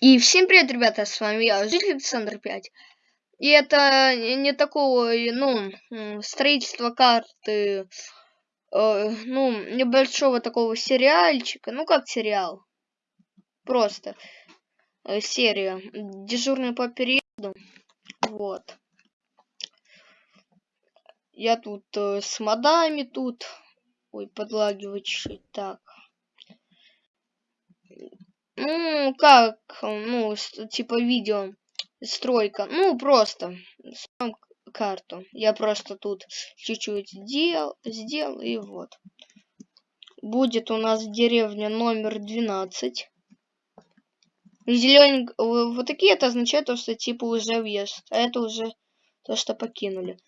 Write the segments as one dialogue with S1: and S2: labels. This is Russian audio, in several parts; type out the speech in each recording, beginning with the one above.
S1: И всем привет, ребята, с вами я, житель Александр 5. И это не такого, ну, м, строительство карты, э, ну, небольшого такого сериальчика, ну, как сериал, просто э, серия, дежурный по периоду, вот. Я тут э, с модами тут, ой, подлагивать чуть-чуть, так. Ну, как, ну, типа видео, стройка. Ну, просто сам карту. Я просто тут чуть-чуть сделал, сделал, и вот. Будет у нас деревня номер 12. Зелененький, вот такие это означает то, что типа уже въезд, а это уже то, что покинули.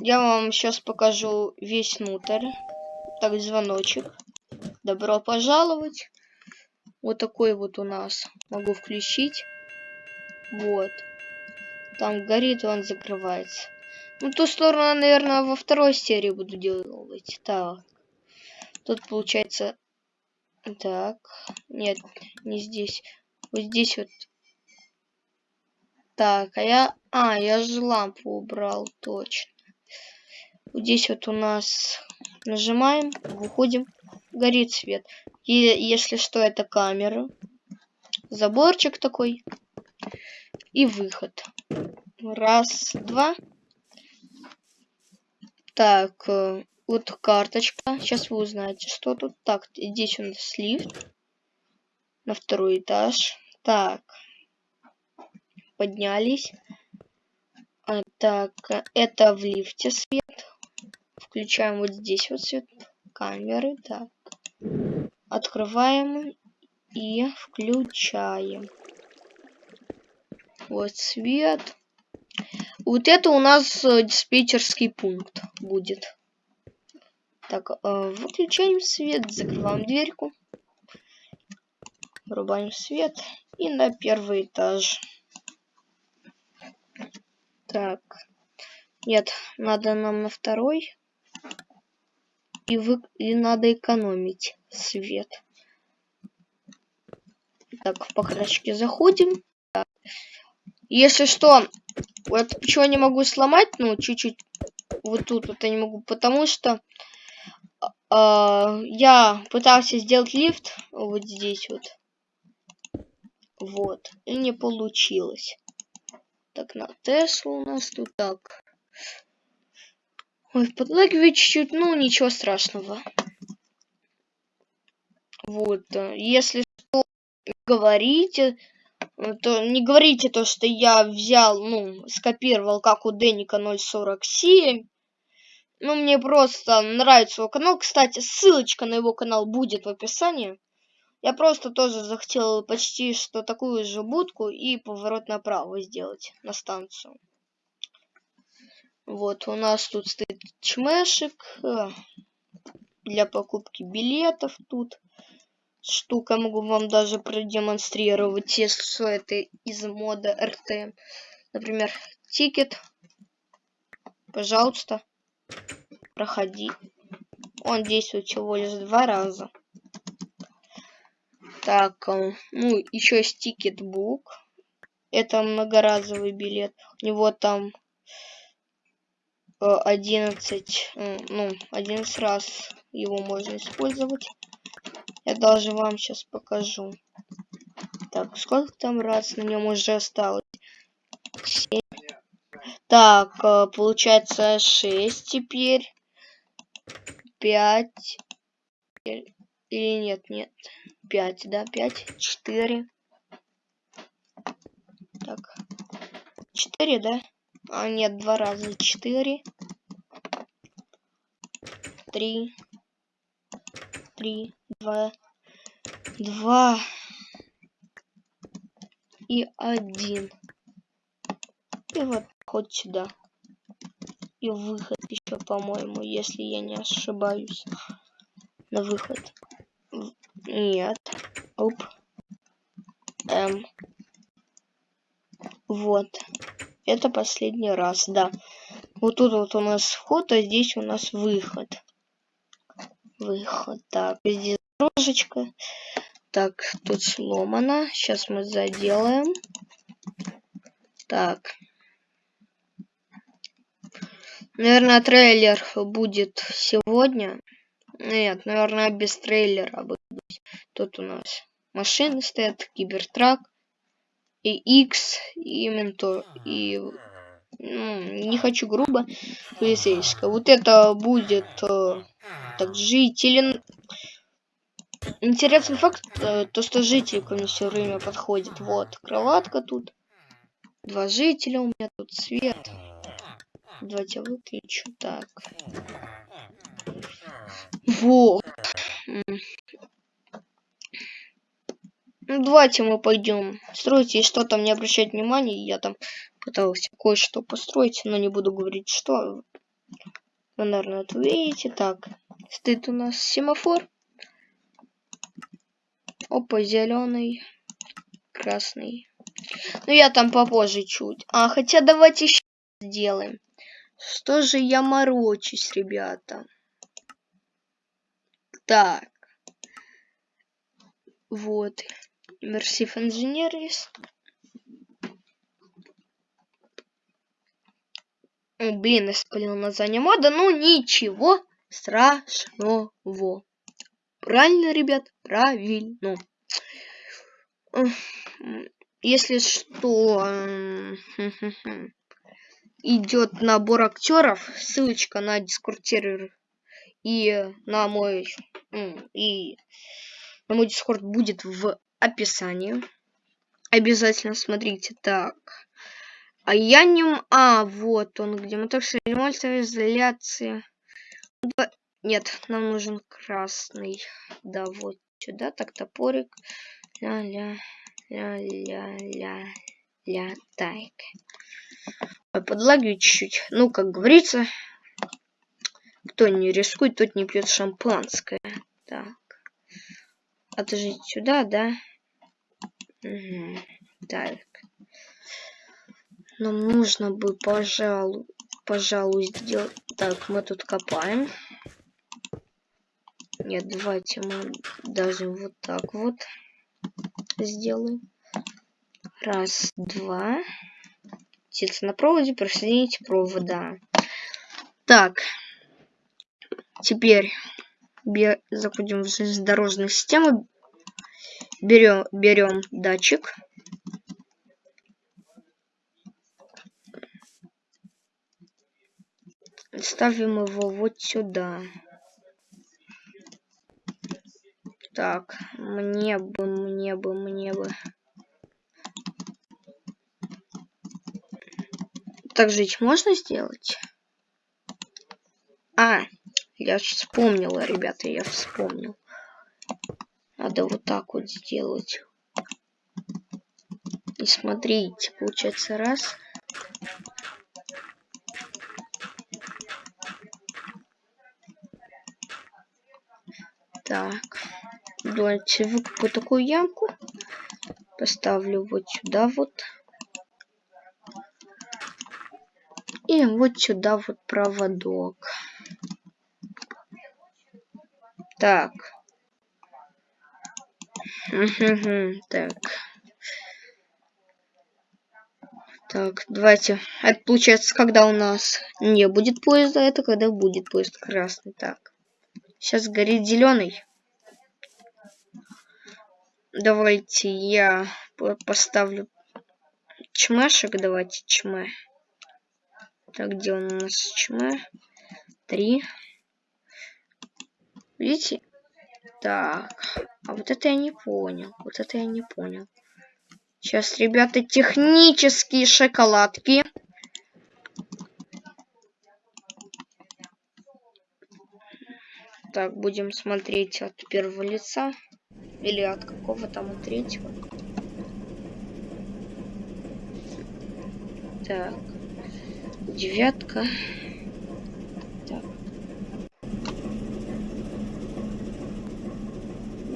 S1: Я вам сейчас покажу весь внутрь. Так, звоночек. Добро пожаловать. Вот такой вот у нас. Могу включить. Вот. Там горит, он закрывается. Ну, ту сторону, наверное, во второй серии буду делать. Так. Тут получается... Так. Нет, не здесь. Вот здесь вот. Так, а я... А, я же лампу убрал, точно. Вот здесь вот у нас нажимаем, выходим, горит свет. И если что, это камера. Заборчик такой. И выход. Раз, два. Так, э, вот карточка. Сейчас вы узнаете, что тут. Так, здесь у нас лифт. На второй этаж. Так. Поднялись. А, так, это в лифте свет. Включаем вот здесь вот свет камеры. Так. Открываем и включаем. Вот свет. Вот это у нас э, диспетчерский пункт будет. Так, э, выключаем свет, закрываем дверьку. Врубаем свет. И на первый этаж. Так. Нет, надо нам на второй. И, вы... и надо экономить свет. Так, в покрасочке заходим. Так. Если что, вот почему я не могу сломать, ну, чуть-чуть вот тут вот я не могу, потому что э, я пытался сделать лифт вот здесь вот. Вот. И не получилось. Так, на Теслу у нас тут так. Ой, подлагивает чуть-чуть, ну, ничего страшного. Вот. Если что, говорите, э, то не говорите то, что я взял, ну, скопировал, как у Деника 047. Ну, мне просто нравится его канал. Кстати, ссылочка на его канал будет в описании. Я просто тоже захотел почти что такую же будку и поворот направо сделать на станцию. Вот, у нас тут стоит чмешек э, для покупки билетов тут. Штука, могу вам даже продемонстрировать, если что это из мода РТ. Например, ticket. Пожалуйста, проходи. Он действует всего лишь два раза. Так, э, ну, еще есть ticket book. Это многоразовый билет. У него там 11, э, ну, 11 раз его можно использовать. Я даже вам сейчас покажу. Так, сколько там раз на нем уже осталось? 7. Так, э, получается 6 теперь. 5. Или нет, нет. 5, да, 5, 4. Так. 4, да? А, нет, два раза. 4. 3. 3, 2. 2. И 1. И вот ход сюда. И выход еще, по-моему, если я не ошибаюсь. На выход. Нет. Оп. М. Вот. Это последний раз, да. Вот тут вот у нас вход, а здесь у нас выход. Выход. Так, здесь дорожечка. Так, тут сломано. Сейчас мы заделаем. Так. Наверное, трейлер будет сегодня. Нет, наверное, без трейлера будет. Тут у нас машины стоят, кибертрак, и X, и Ментор, и... Ну, не хочу грубо, полицейская. Вот это будет э, так жители Интересный факт, э, то что жители ко мне все время подходят. Вот, кроватка тут. Два жителя у меня тут, свет. Давайте выключу. Так. Вот. Ну, давайте мы пойдем строить, и что там не обращать внимания. Я там пытался кое-что построить, но не буду говорить, что. Вы, наверное, это видите. Так, стоит у нас семафор. Опа, зеленый, красный. Ну, я там попозже чуть. А, хотя давайте еще сделаем. Что же я морочусь, ребята? Так. Вот. Immersive Engineers. О, блин, я спалил название мода. Ну, ничего страшного. Правильно, ребят? Правильно. Если что, идет набор актеров, ссылочка на дискорд и на мой и на мой дискорд будет в описании. Обязательно смотрите. Так. А я не... А, вот он, где мотор изоляции. Нет, нам нужен красный. Да, вот сюда. Так, топорик. Ля-ля, ля-ля-ля, ля, так. Подлагиваю чуть-чуть. Ну, как говорится, кто не рискует, тот не пьет шампанское. Так. Отжить сюда, да? Угу. Так. Нам нужно бы, пожалуй, пожалуй, сделать... Так, мы тут копаем. Нет, давайте мы даже вот так вот сделаем. Раз, два. Птица на проводе, присоедините провода. Так. Теперь заходим в железнодорожную систему. Берем, берем датчик. Ставим его вот сюда. Так, мне бы, мне бы, мне бы. Так жить можно сделать? А, я вспомнила, ребята, я вспомнил. Надо вот так вот сделать. И смотрите, получается раз. Так. Давайте выкопаю такую ямку. Поставлю вот сюда вот. И вот сюда вот проводок. Так. Так. Так, давайте. Это получается, когда у нас не будет поезда, это когда будет поезд красный. Так. Сейчас горит зеленый. Давайте я поставлю чмашек. Давайте чмэ. Так, где у нас чмэ? Три. Видите? Так. А вот это я не понял. Вот это я не понял. Сейчас, ребята, технические шоколадки. Так, будем смотреть от первого лица. Или от какого там от третьего. Так. Девятка.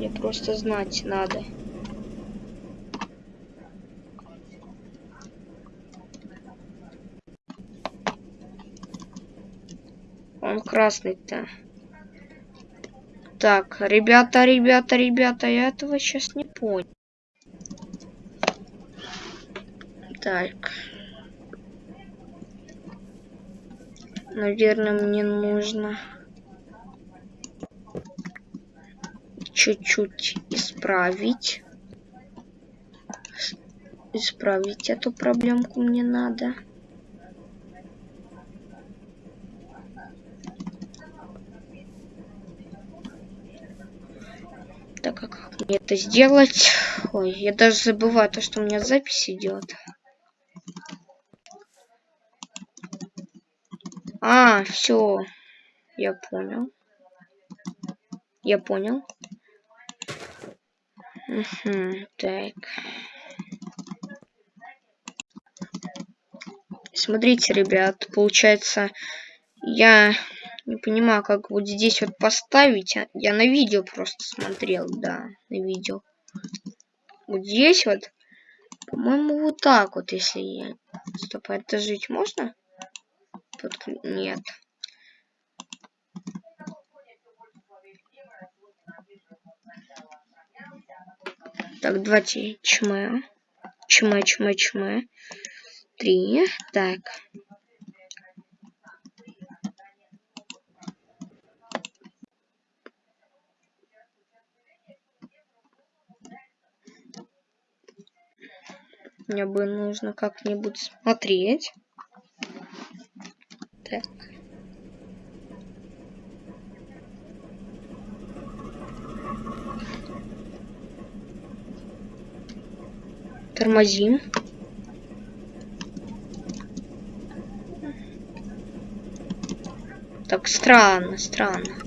S1: Мне просто знать надо. Он красный-то. Так, ребята, ребята, ребята, я этого сейчас не понял. Так. Наверное, мне нужно чуть-чуть исправить. Исправить эту проблемку мне надо. Так, а как мне это сделать? Ой, я даже забываю то, что у меня запись идет. А, все. Я понял. Я понял. Угу, так. Смотрите, ребят, получается, я не понимаю, как вот здесь вот поставить. А, я на видео просто смотрел, да, на видео. Вот здесь вот, по-моему, вот так вот, если я... Стоп, это жить можно? Подклю... Нет. Так, давайте чмэ. Чмэ, чмэ, чмэ. Три. Так. Мне бы нужно как-нибудь смотреть. Так. Тормозим. Так, странно, странно.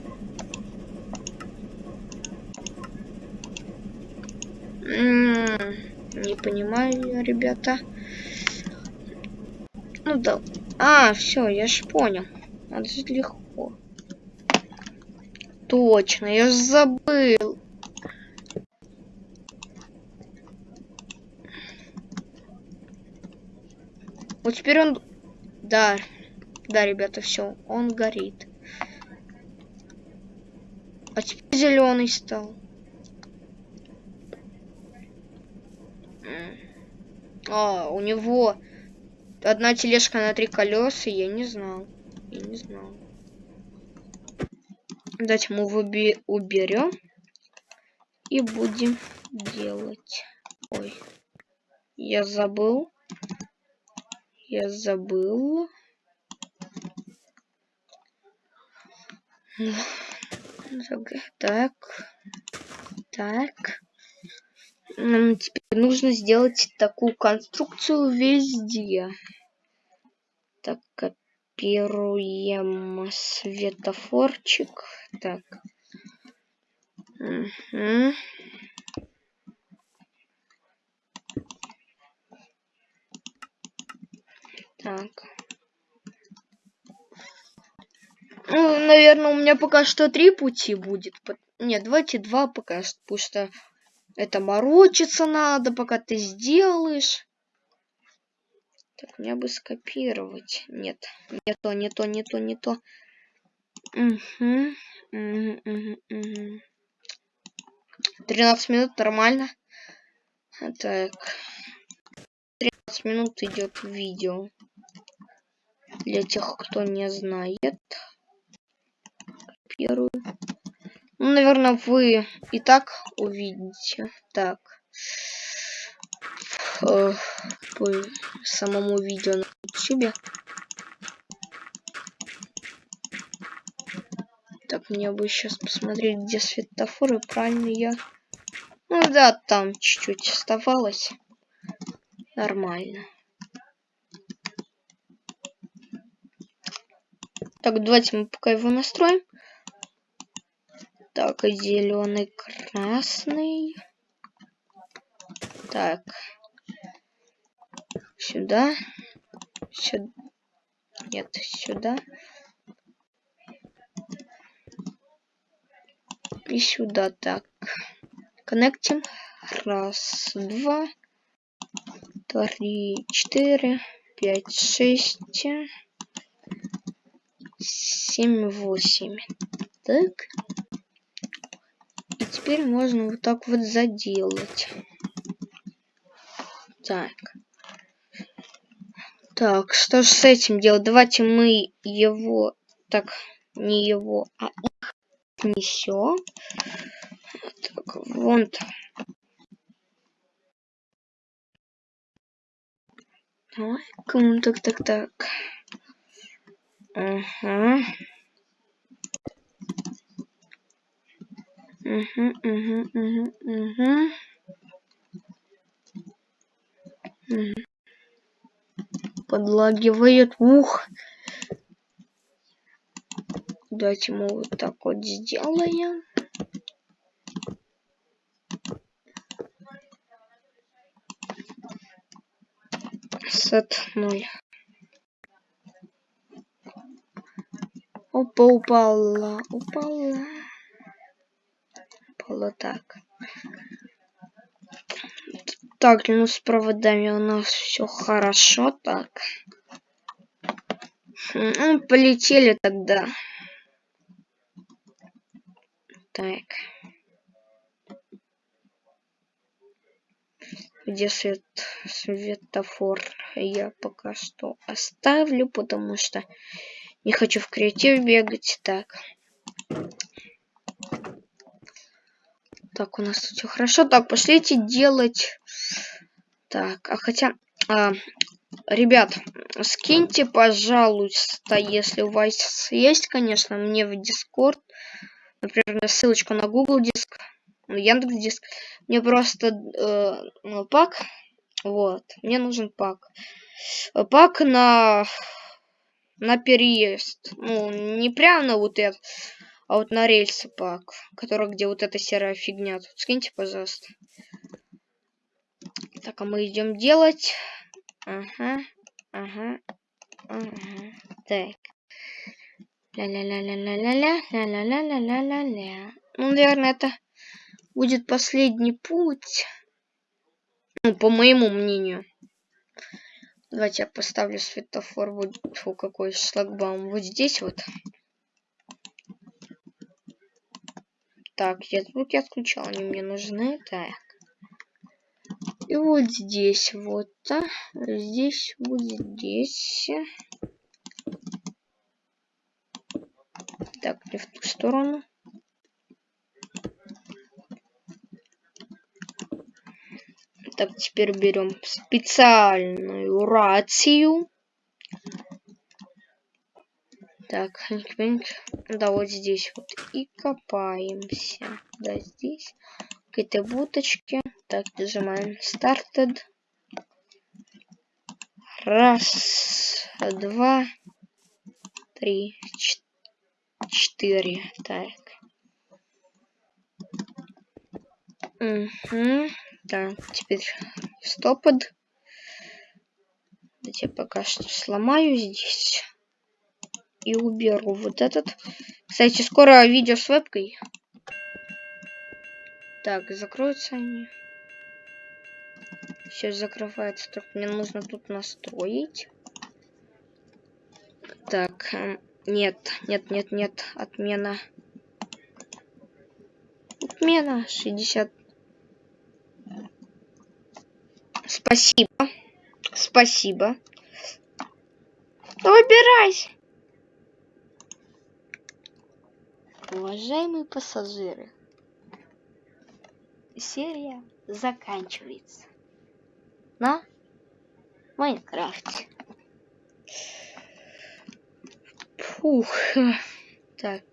S1: Не понимаю, ребята. Ну да. А, все, я ж понял. Это же легко. Точно, я ж забыл. Вот теперь он... Да. Да, ребята, все. Он горит. А теперь зеленый стал. А, у него одна тележка на три колеса, я не знал. Я не знал. Давайте мы выби уберем и будем делать. Ой, я забыл. Я забыл. Так, так. Нам теперь нужно сделать такую конструкцию везде. Так, копируем светофорчик. Так. Угу. Так. Ну, наверное, у меня пока что три пути будет. Нет, давайте два пока что, потому что это морочиться надо, пока ты сделаешь. Так, мне бы скопировать. Нет, не то, не то, не то, не то. Угу, угу, угу, угу. 13 минут нормально. Так. 13 минут идет видео. Для тех, кто не знает. Копирую. Ну, наверное, вы и так увидите. Так. Э, по самому видео на YouTube. Так, мне бы сейчас посмотреть, где светофоры. Правильно я... Ну да, там чуть-чуть оставалось. Нормально. Так, давайте мы пока его настроим. Так, зеленый, красный. Так. Сюда. Сюда. Нет, сюда. И сюда так. Коннектим. Раз, два, три, четыре, пять, шесть, семь, восемь. Так. теперь можно вот так вот заделать. Так. Так, что же с этим делать? Давайте мы его... Так, не его, а их несем. Так, вон там. Давай, так, так, так. Ага. Угу, угу, угу, угу. Подлагивает. Ух. Давайте мы вот так вот сделаем. Сет 0. Опа, упала, упала. Упала так. Так, ну с проводами у нас все хорошо, так. Ну, полетели тогда. Так. Где свет, светофор я пока что оставлю, потому что не хочу в креатив бегать. Так. Так, у нас тут все хорошо. Так, пошлите делать. Так, а хотя... А, ребят, скиньте, пожалуйста, если у вас есть, конечно, мне в Discord. Например, ссылочку на Google Диск, Яндекс Диск. Мне просто э, ну, пак. Вот, мне нужен пак. Пак на на переезд. Ну, не прямо на вот это, а вот на рельсы пак, который где вот эта серая фигня. Тут скиньте, пожалуйста. Так, а мы идем делать. Ага, ага, ага. Так. Ля-ля-ля-ля-ля-ля-ля, ля-ля-ля-ля-ля-ля-ля. Ну, наверное, это будет последний путь. Ну, по моему мнению. Давайте я поставлю светофор. Вот фу, какой шлагбаум. Вот здесь вот. Так, я звуки отключал, они мне нужны. Так. И вот здесь вот. А, здесь вот здесь. Так, не в ту сторону. Так, теперь берем специальную рацию. Так, да, вот здесь вот и копаемся. Да, здесь какие-то буточки. Так, нажимаем started. Раз, два, три, четыре. Так. Угу. Да, теперь стопод. Я пока что сломаю здесь. И уберу вот этот. Кстати, скоро видео с вебкой. Так, закроются они. Сейчас закрывается. Так, мне нужно тут настроить. Так, эм, нет, нет, нет, нет. Отмена. Отмена. 60 Спасибо. Спасибо. Выбирайся. Уважаемые пассажиры, серия заканчивается на Майнкрафте. Фух. Так.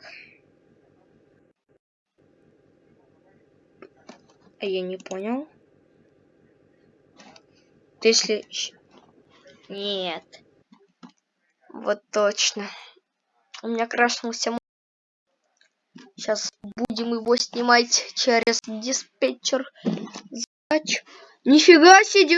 S1: А я не понял если... Нет. Вот точно. У меня крашнулся... Сейчас будем его снимать через диспетчер. Задач. Нифига себе!